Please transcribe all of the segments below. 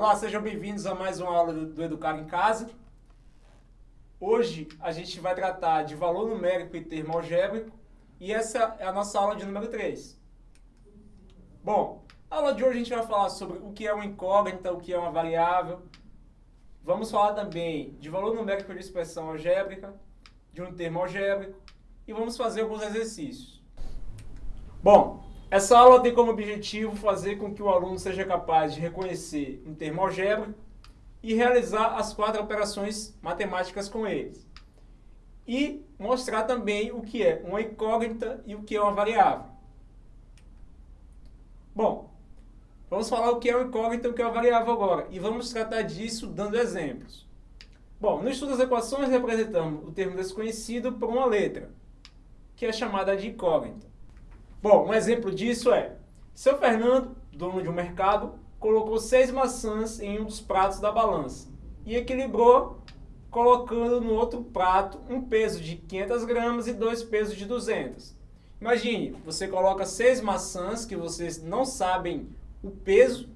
Olá, sejam bem-vindos a mais uma aula do Educar em Casa. Hoje a gente vai tratar de valor numérico e termo algébrico e essa é a nossa aula de número 3. Bom, a aula de hoje a gente vai falar sobre o que é uma incógnita, o que é uma variável. Vamos falar também de valor numérico de expressão algébrica, de um termo algébrico e vamos fazer alguns exercícios. Bom, essa aula tem como objetivo fazer com que o aluno seja capaz de reconhecer um termo algébrico e realizar as quatro operações matemáticas com eles. E mostrar também o que é uma incógnita e o que é uma variável. Bom, vamos falar o que é uma incógnita e o que é uma variável agora. E vamos tratar disso dando exemplos. Bom, no estudo das equações representamos o termo desconhecido por uma letra, que é chamada de incógnita. Bom, um exemplo disso é, seu Fernando, dono de um mercado, colocou seis maçãs em um dos pratos da balança e equilibrou colocando no outro prato um peso de 500 gramas e dois pesos de 200. Imagine, você coloca seis maçãs que vocês não sabem o peso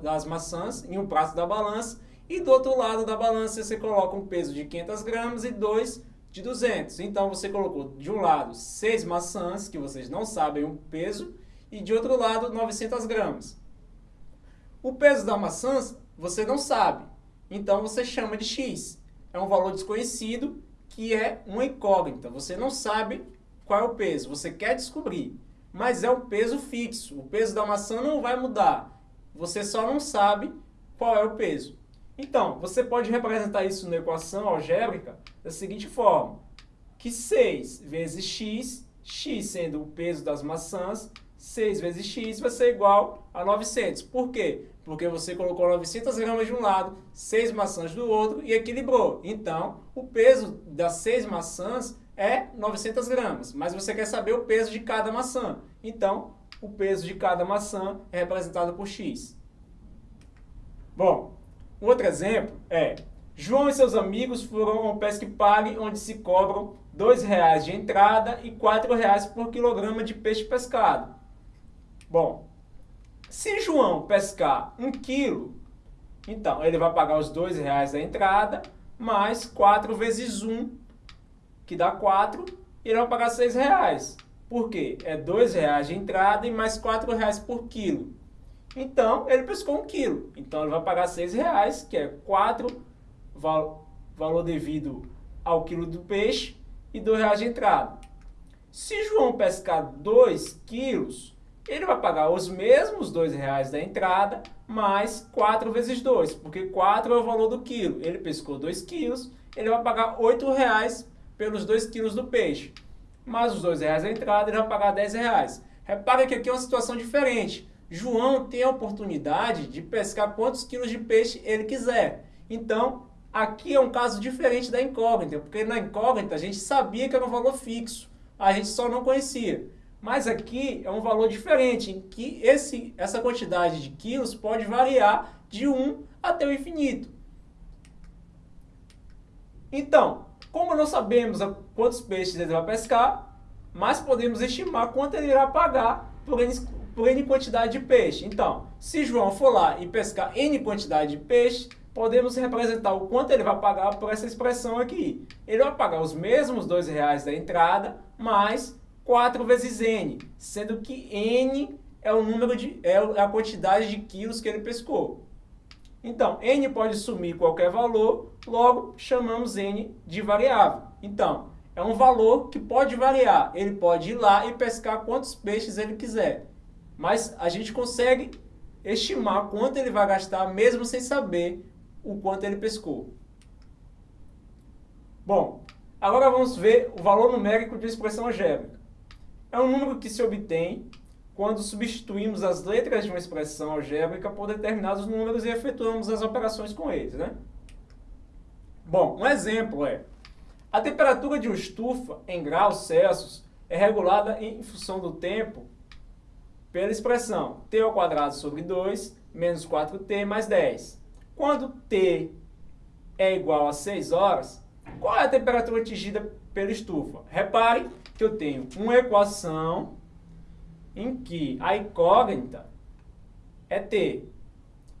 das maçãs em um prato da balança e do outro lado da balança você coloca um peso de 500 gramas e dois de 200. Então você colocou de um lado 6 maçãs, que vocês não sabem o peso, e de outro lado 900 gramas. O peso da maçã você não sabe, então você chama de x. É um valor desconhecido que é uma incógnita. Você não sabe qual é o peso, você quer descobrir, mas é um peso fixo. O peso da maçã não vai mudar, você só não sabe qual é o peso. Então, você pode representar isso na equação algébrica da seguinte forma, que 6 vezes x, x sendo o peso das maçãs, 6 vezes x vai ser igual a 900. Por quê? Porque você colocou 900 gramas de um lado, 6 maçãs do outro e equilibrou. Então, o peso das 6 maçãs é 900 gramas, mas você quer saber o peso de cada maçã. Então, o peso de cada maçã é representado por x. Bom, um outro exemplo é, João e seus amigos foram ao Pesque Pague, onde se cobram R$ 2,00 de entrada e R$ 4,00 por quilograma de peixe pescado. Bom, se João pescar 1 quilo, então ele vai pagar os R$ 2,00 da entrada, mais 4 vezes 1, que dá 4, e ele vai pagar R$ 6,00. Por quê? É R$ 2,00 de entrada e mais R$ 4,00 por quilo. Então, ele pescou um quilo. Então, ele vai pagar seis reais, que é quatro val valor devido ao quilo do peixe e dois reais de entrada. Se João pescar dois quilos, ele vai pagar os mesmos dois reais da entrada, mais 4 vezes 2, porque 4 é o valor do quilo. Ele pescou 2 quilos, ele vai pagar 8 reais pelos 2 quilos do peixe. Mais os 2 reais da entrada, ele vai pagar 10 reais. Repara que aqui é uma situação diferente. João tem a oportunidade de pescar quantos quilos de peixe ele quiser. Então, aqui é um caso diferente da incógnita, porque na incógnita a gente sabia que era um valor fixo, a gente só não conhecia. Mas aqui é um valor diferente, em que esse, essa quantidade de quilos pode variar de 1 até o infinito. Então, como não sabemos quantos peixes ele vai pescar, mas podemos estimar quanto ele irá pagar por por N quantidade de peixe. Então, se João for lá e pescar N quantidade de peixe, podemos representar o quanto ele vai pagar por essa expressão aqui. Ele vai pagar os mesmos R$ reais da entrada, mais 4 vezes N, sendo que N é o número de é a quantidade de quilos que ele pescou. Então, N pode sumir qualquer valor, logo chamamos N de variável. Então, é um valor que pode variar. Ele pode ir lá e pescar quantos peixes ele quiser mas a gente consegue estimar quanto ele vai gastar mesmo sem saber o quanto ele pescou. Bom, agora vamos ver o valor numérico de expressão algébrica. É um número que se obtém quando substituímos as letras de uma expressão algébrica por determinados números e efetuamos as operações com eles. Né? Bom, um exemplo é, a temperatura de uma estufa em graus Celsius é regulada em função do tempo pela expressão t ao quadrado sobre 2 menos 4t mais 10. Quando t é igual a 6 horas, qual é a temperatura atingida pela estufa? Repare que eu tenho uma equação em que a incógnita é t.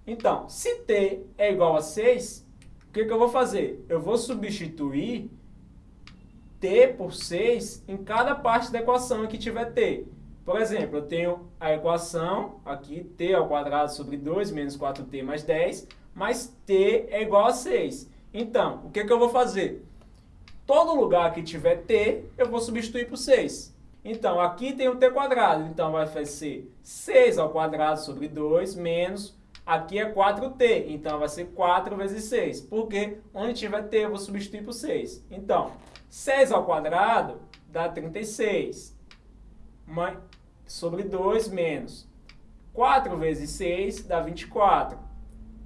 Então, se t é igual a 6, o que, que eu vou fazer? Eu vou substituir t por 6 em cada parte da equação em que tiver t. Por exemplo, eu tenho a equação aqui, t ao quadrado sobre 2 menos 4t mais 10, mas t é igual a 6. Então, o que, que eu vou fazer? Todo lugar que tiver t, eu vou substituir por 6. Então, aqui tem o t quadrado, então vai ser 6 ao quadrado sobre 2 menos, aqui é 4t, então vai ser 4 vezes 6, porque onde tiver t eu vou substituir por 6. Então, 6 ao quadrado dá 36, sobre 2 menos 4 vezes 6 dá 24,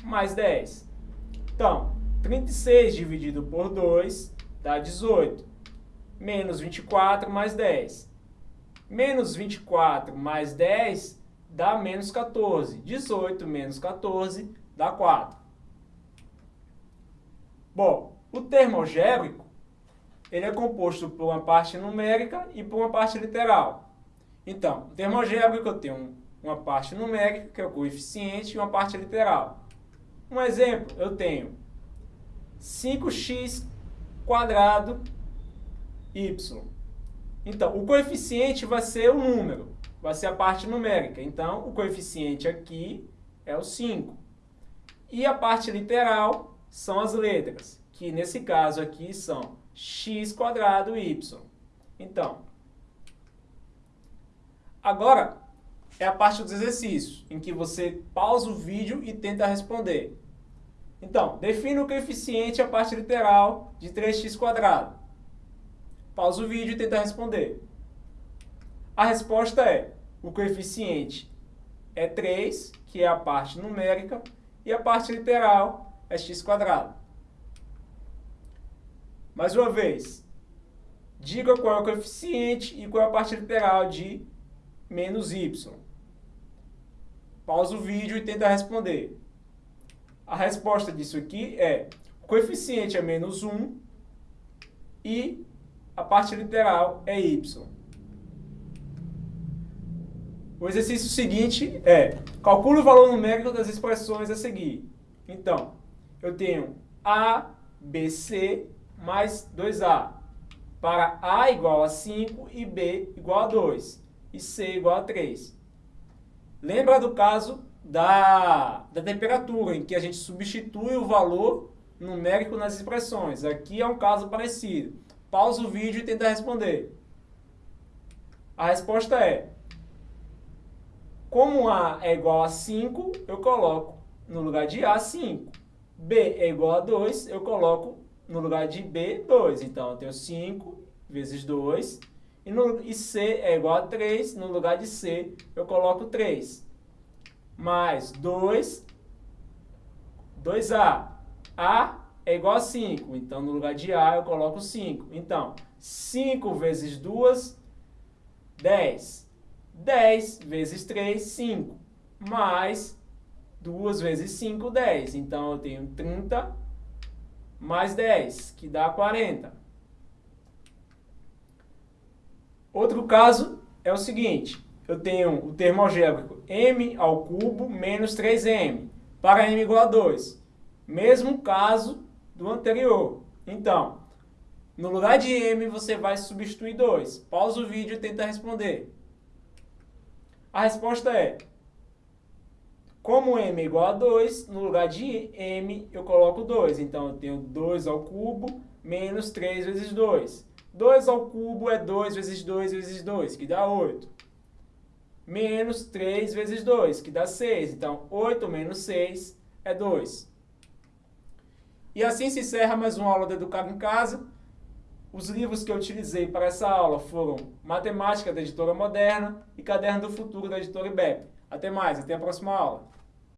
mais 10. Então, 36 dividido por 2 dá 18, menos 24 mais 10. Menos 24 mais 10 dá menos 14. 18 menos 14 dá 4. Bom, o termo algébrico ele é composto por uma parte numérica e por uma parte literal. Então, o termo algébrico eu tenho uma parte numérica, que é o coeficiente, e uma parte literal. Um exemplo, eu tenho 5x quadrado y. Então, o coeficiente vai ser o número, vai ser a parte numérica. Então, o coeficiente aqui é o 5. E a parte literal são as letras, que nesse caso aqui são x quadrado y. Então, agora é a parte dos exercícios, em que você pausa o vídeo e tenta responder. Então, defina o coeficiente a parte literal de 3x quadrado. Pausa o vídeo e tenta responder. A resposta é, o coeficiente é 3, que é a parte numérica, e a parte literal é x quadrado. Mais uma vez, diga qual é o coeficiente e qual é a parte literal de menos y. Pausa o vídeo e tenta responder. A resposta disso aqui é, o coeficiente é menos 1 e a parte literal é y. O exercício seguinte é, calcule o valor numérico das expressões a seguir. Então, eu tenho A, B, C mais 2A. Para A igual a 5 e B igual a 2. E C igual a 3. Lembra do caso da, da temperatura, em que a gente substitui o valor numérico nas expressões. Aqui é um caso parecido. Pausa o vídeo e tenta responder. A resposta é, como A é igual a 5, eu coloco no lugar de A 5. B é igual a 2, eu coloco no lugar de B 2. Então, eu tenho 5 vezes 2. E, no, e C é igual a 3, no lugar de C eu coloco 3. Mais 2, 2A. A é igual a 5. Então, no lugar de A, eu coloco 5. Então, 5 vezes 2, 10. 10 vezes 3, 5. Mais 2 vezes 5, 10. Então, eu tenho 30 mais 10, que dá 40. Outro caso é o seguinte. Eu tenho o termo algébrico m ao cubo menos 3m para m igual a 2. Mesmo caso do anterior. Então, no lugar de m, você vai substituir 2. Pausa o vídeo e tenta responder. A resposta é, como m é igual a 2, no lugar de m eu coloco 2. Então, eu tenho 2 ao cubo menos 3 vezes 2. 2 ao cubo é 2 vezes 2 vezes 2, que dá 8. Menos 3 vezes 2, que dá 6. Então, 8 menos 6 é 2. E assim se encerra mais uma aula do Educado em Casa. Os livros que eu utilizei para essa aula foram Matemática da Editora Moderna e Caderno do Futuro da Editora IBEP. Até mais, até a próxima aula.